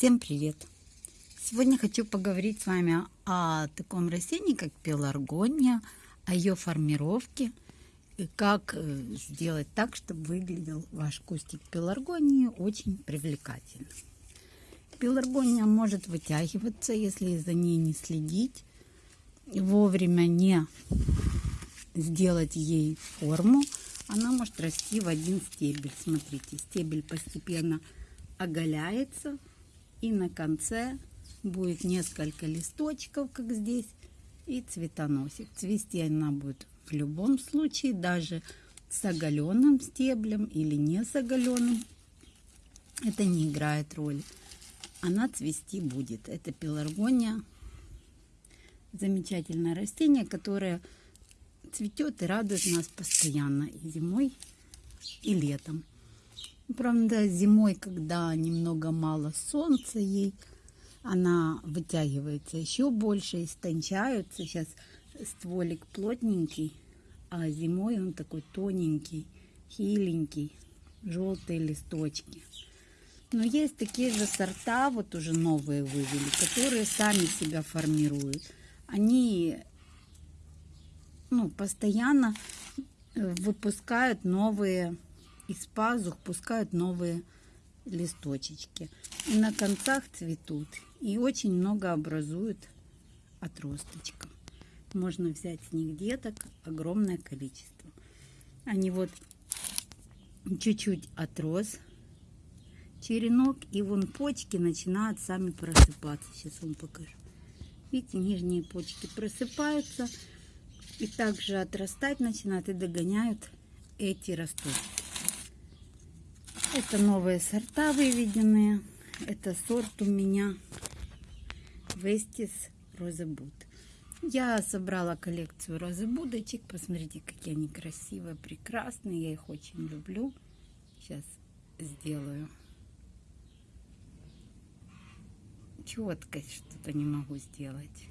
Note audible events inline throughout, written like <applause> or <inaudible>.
Всем привет! Сегодня хочу поговорить с вами о таком растении, как пеларгония, о ее формировке и как э, сделать так, чтобы выглядел ваш кустик пеларгонии очень привлекательно. Пеларгония может вытягиваться, если за ней не следить, вовремя не сделать ей форму, она может расти в один стебель. Смотрите, стебель постепенно оголяется, и на конце будет несколько листочков, как здесь, и цветоносик. Цвести она будет в любом случае, даже с оголенным стеблем или не с оголенным. Это не играет роли. Она цвести будет. Это пеларгония. Замечательное растение, которое цветет и радует нас постоянно и зимой, и летом. Правда, зимой, когда немного мало солнца ей, она вытягивается еще больше, истончаются. Сейчас стволик плотненький, а зимой он такой тоненький, хиленький, желтые листочки. Но есть такие же сорта, вот уже новые вывели, которые сами себя формируют. Они ну, постоянно выпускают новые из пазух пускают новые листочки. И на концах цветут. И очень много образуют отросточков. Можно взять с них деток огромное количество. Они вот чуть-чуть отрос черенок, и вон почки начинают сами просыпаться. Сейчас вам покажу. Видите, нижние почки просыпаются и также отрастать начинают и догоняют эти росточки. Это новые сорта выведенные. Это сорт у меня Вестис Розебуд. Я собрала коллекцию розебудочек. Посмотрите, какие они красивые, прекрасные. Я их очень люблю. Сейчас сделаю. Четкость что-то не могу сделать.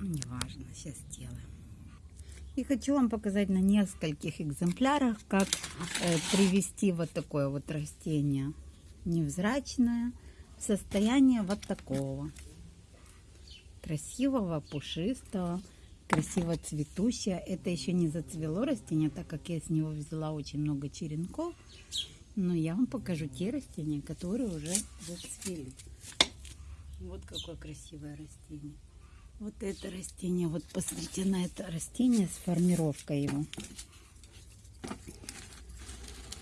Неважно, сейчас сделаем. И хочу вам показать на нескольких экземплярах, как э, привести вот такое вот растение невзрачное в состояние вот такого красивого, пушистого, красиво цветущее. Это еще не зацвело растение, так как я с него взяла очень много черенков. Но я вам покажу те растения, которые уже зацвели. Вот какое красивое растение. Вот это растение, вот посмотрите на это растение с формировкой его.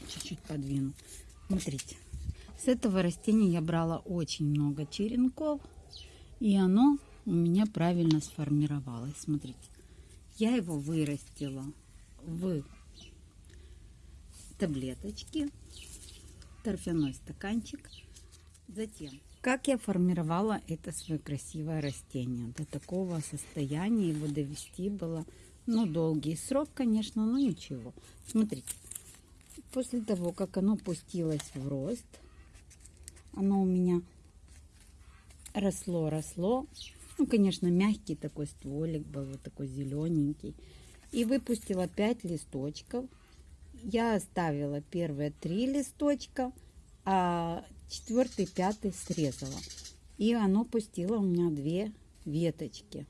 Чуть-чуть подвину. Смотрите, с этого растения я брала очень много черенков, и оно у меня правильно сформировалось. Смотрите, я его вырастила в таблеточки, торфяной стаканчик. Затем как я формировала это свое красивое растение. До такого состояния его довести было, ну, долгий срок, конечно, но ничего. Смотрите, после того, как оно пустилось в рост, оно у меня росло, росло. Ну, конечно, мягкий такой стволик был, вот такой зелененький. И выпустила 5 листочков. Я оставила первые три листочка, а четвертый, пятый срезала. И оно пустило у меня две веточки.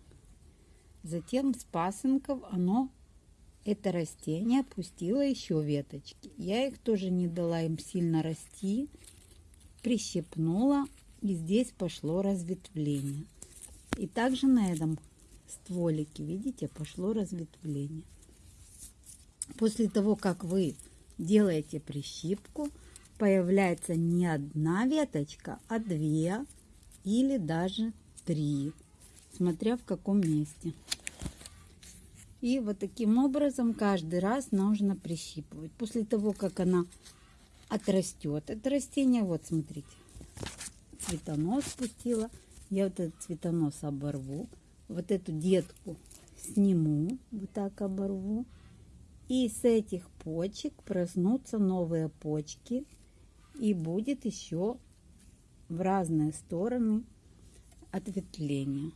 Затем с пасынков оно, это растение, пустило еще веточки. Я их тоже не дала им сильно расти. Прищепнула. И здесь пошло разветвление. И также на этом стволике, видите, пошло разветвление. После того, как вы делаете прищипку, появляется не одна веточка, а две или даже три, смотря в каком месте. И вот таким образом каждый раз нужно прищипывать. После того, как она отрастет, это растение, вот смотрите, цветонос спустила. Я вот этот цветонос оборву. Вот эту детку сниму, вот так оборву. И с этих почек проснутся новые почки и будет еще в разные стороны ответвления.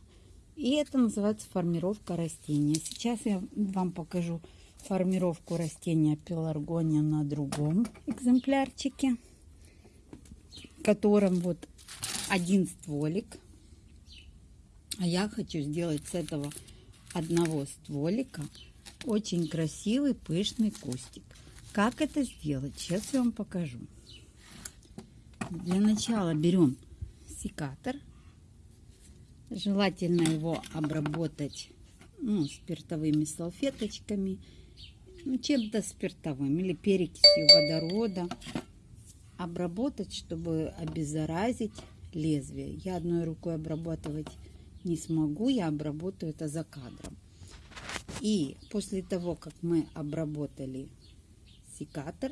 И это называется формировка растения. Сейчас я вам покажу формировку растения пеларгония на другом экземплярчике, в котором вот один стволик. А я хочу сделать с этого одного стволика очень красивый пышный кустик. Как это сделать? Сейчас я вам покажу. Для начала берем секатор. Желательно его обработать ну, спиртовыми салфеточками, ну, чем-то спиртовым или перекисью водорода. Обработать, чтобы обеззаразить лезвие. Я одной рукой обрабатывать не смогу, я обработаю это за кадром. И после того, как мы обработали секатор,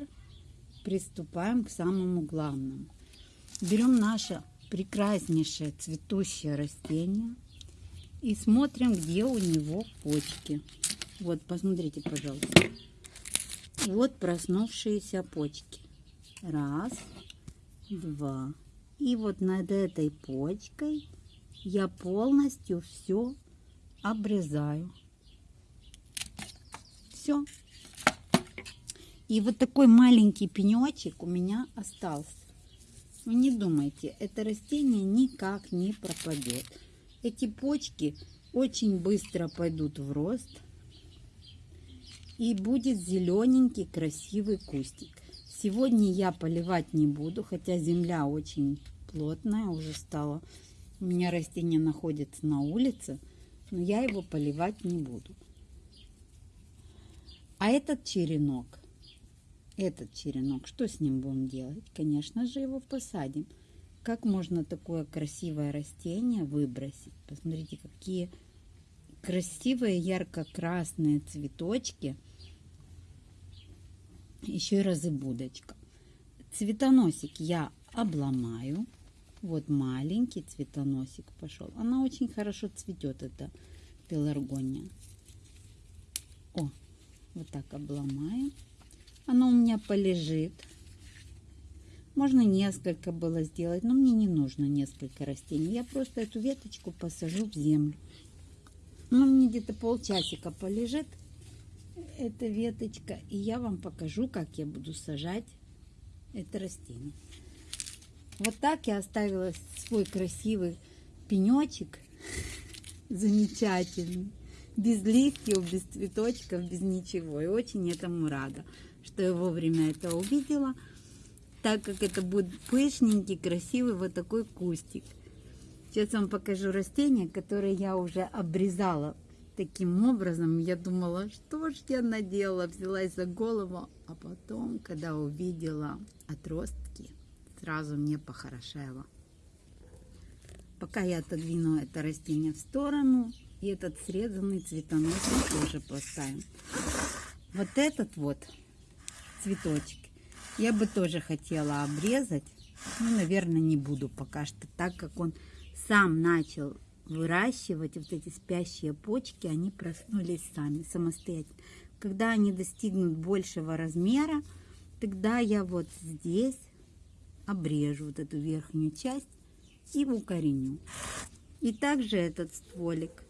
приступаем к самому главному. Берем наше прекраснейшее цветущее растение и смотрим, где у него почки. Вот, посмотрите, пожалуйста. Вот проснувшиеся почки. Раз, два. И вот над этой почкой я полностью все обрезаю. Все. И вот такой маленький пенечек у меня остался. Вы не думайте, это растение никак не пропадет. Эти почки очень быстро пойдут в рост. И будет зелененький красивый кустик. Сегодня я поливать не буду, хотя земля очень плотная уже стала. У меня растение находится на улице, но я его поливать не буду. А этот черенок этот черенок, что с ним будем делать? Конечно же, его посадим. Как можно такое красивое растение выбросить? Посмотрите, какие красивые ярко-красные цветочки. Еще и разыбудочка. Цветоносик я обломаю. Вот маленький цветоносик пошел. Она очень хорошо цветет, эта пеларгония. О, вот так обломаю. Оно у меня полежит. Можно несколько было сделать, но мне не нужно несколько растений. Я просто эту веточку посажу в землю. Ну, мне где-то полчасика полежит эта веточка. И я вам покажу, как я буду сажать это растение. Вот так я оставила свой красивый пенечек. <laughs> Замечательный. Без листьев, без цветочков, без ничего. И очень этому рада что я вовремя это увидела, так как это будет пышненький, красивый вот такой кустик. Сейчас вам покажу растение, которое я уже обрезала таким образом. Я думала, что ж я наделала, взялась за голову, а потом, когда увидела отростки, сразу мне похорошело. Пока я отодвину это растение в сторону, и этот срезанный цветоносик тоже поставим. Вот этот вот цветочек. Я бы тоже хотела обрезать, но, наверное, не буду пока что, так как он сам начал выращивать вот эти спящие почки, они проснулись сами, самостоятельно. Когда они достигнут большего размера, тогда я вот здесь обрежу вот эту верхнюю часть и укореню. И также этот стволик,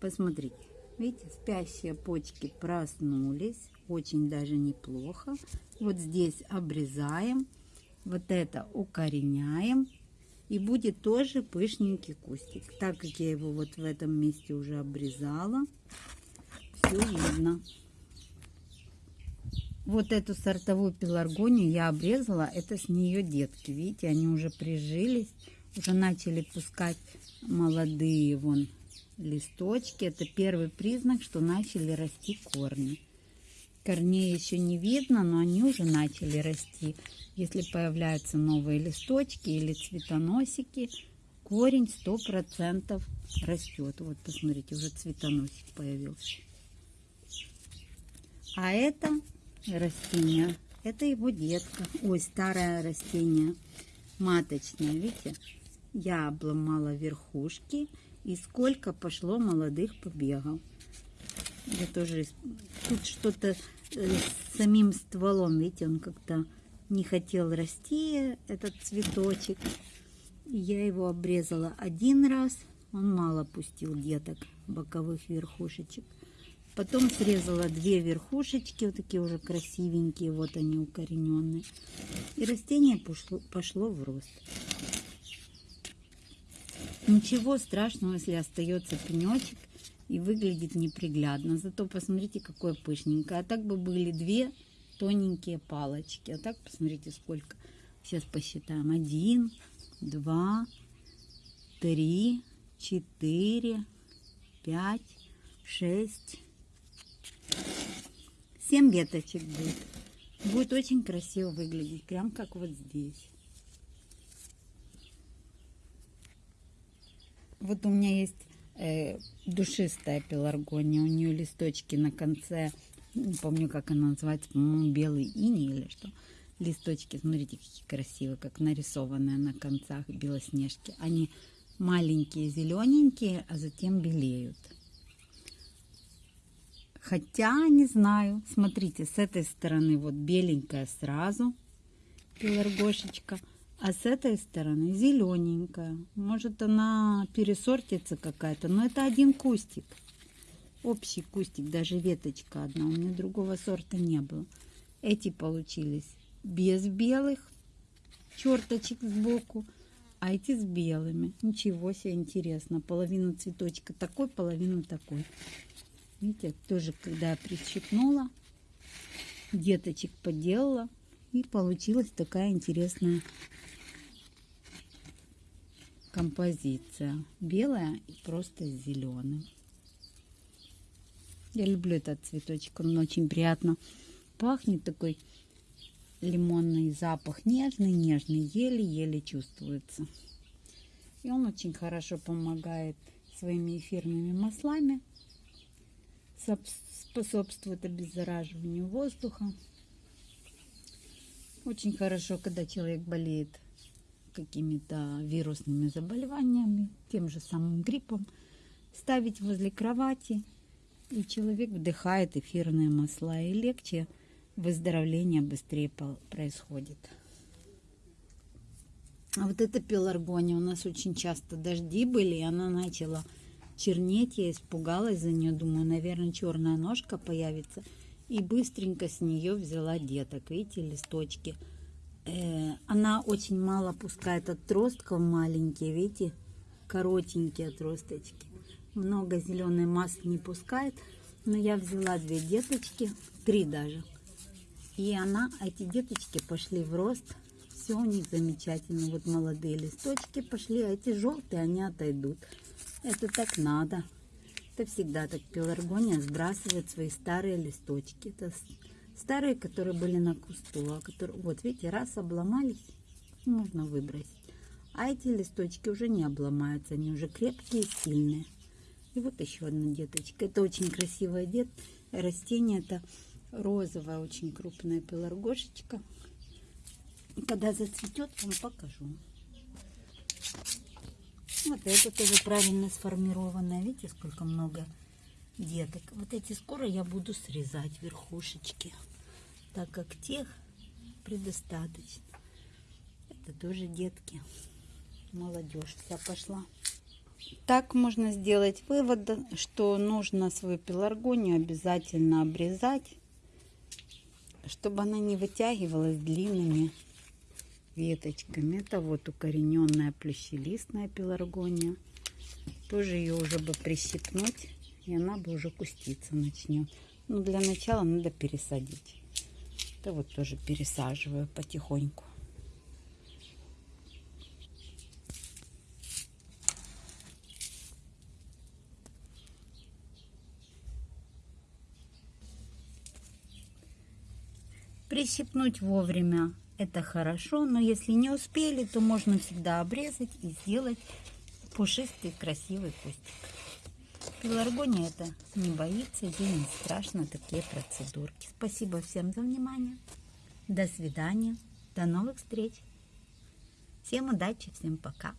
посмотрите, видите, спящие почки проснулись, очень даже неплохо. Вот здесь обрезаем, вот это укореняем. И будет тоже пышненький кустик. Так как я его вот в этом месте уже обрезала, все видно. Вот эту сортовую пеларгонию я обрезала. Это с нее детки. Видите, они уже прижились. Уже начали пускать молодые вон листочки. Это первый признак, что начали расти корни. Корней еще не видно, но они уже начали расти. Если появляются новые листочки или цветоносики, корень сто процентов растет. Вот посмотрите, уже цветоносик появился. А это растение, это его детка. Ой, старое растение, маточное, видите? Я обломала верхушки и сколько пошло молодых побегов. Я тоже тут что-то Э, с самим стволом, видите, он как-то не хотел расти этот цветочек. Я его обрезала один раз. Он мало пустил деток боковых верхушечек. Потом срезала две верхушечки, вот такие уже красивенькие, вот они укорененные. И растение пошло, пошло в рост. Ничего страшного, если остается пенечек и выглядит неприглядно. Зато посмотрите, какое пышненькое. А так бы были две тоненькие палочки. А так посмотрите, сколько. Сейчас посчитаем. Один, два, три, четыре, пять, шесть, семь веточек будет. Будет очень красиво выглядеть, прям как вот здесь. Вот у меня есть э, душистая пеларгония. У нее листочки на конце, не помню, как она называется, по-моему, белый ини или что. Листочки, смотрите, какие красивые, как нарисованные на концах белоснежки. Они маленькие, зелененькие, а затем белеют. Хотя, не знаю, смотрите, с этой стороны вот беленькая сразу пеларгошечка, а с этой стороны зелененькая. Может она пересортится какая-то, но это один кустик. Общий кустик, даже веточка одна. У меня другого сорта не было. Эти получились без белых черточек сбоку, а эти с белыми. Ничего себе интересно. Половину цветочка такой, половину такой. Видите, тоже когда я прищипнула, деточек поделала, и получилась такая интересная композиция. Белая и просто с зеленым. Я люблю этот цветочек, он очень приятно пахнет, такой лимонный запах, нежный-нежный, еле-еле чувствуется. И он очень хорошо помогает своими эфирными маслами способствует обеззараживанию воздуха. Очень хорошо, когда человек болеет какими-то вирусными заболеваниями, тем же самым гриппом, ставить возле кровати, и человек вдыхает эфирные масла, и легче выздоровление быстрее происходит. А вот эта пеларгония у нас очень часто дожди были, и она начала чернеть. Я испугалась за нее. Думаю, наверное, черная ножка появится. И быстренько с нее взяла деток. Видите, листочки. Э, она очень мало пускает отростков маленькие. Видите, коротенькие отросточки. Много зеленой массы не пускает. Но я взяла две деточки, три даже. И она, эти деточки пошли в рост. Все у них замечательно. Вот молодые листочки пошли, а эти желтые, они отойдут. Это так надо. Это всегда так пеларгония сбрасывает свои старые листочки. Это старые, которые были на кусту. А которые, вот видите, раз обломались, можно выбросить. А эти листочки уже не обломаются, они уже крепкие и сильные. И вот еще одна деточка. Это очень красивое дет. растение. Это розовая, очень крупная пеларгошечка. Когда зацветет, вам покажу. Вот это тоже правильно сформированное. Видите, сколько много деток. Вот эти скоро я буду срезать верхушечки, так как тех предостаточно. Это тоже детки. Молодежь вся пошла. Так можно сделать вывод, что нужно свою пеларгонию обязательно обрезать, чтобы она не вытягивалась длинными веточками. Это вот укорененная плющелистная пеларгония. Тоже ее уже бы прищипнуть, и она бы уже куститься начнет. Но для начала надо пересадить. Это вот тоже пересаживаю потихоньку. Прищипнуть вовремя это хорошо, но если не успели, то можно всегда обрезать и сделать пушистый красивый кустик. Пеларгония это не боится, ей не страшно такие процедурки. Спасибо всем за внимание. До свидания. До новых встреч. Всем удачи, всем пока.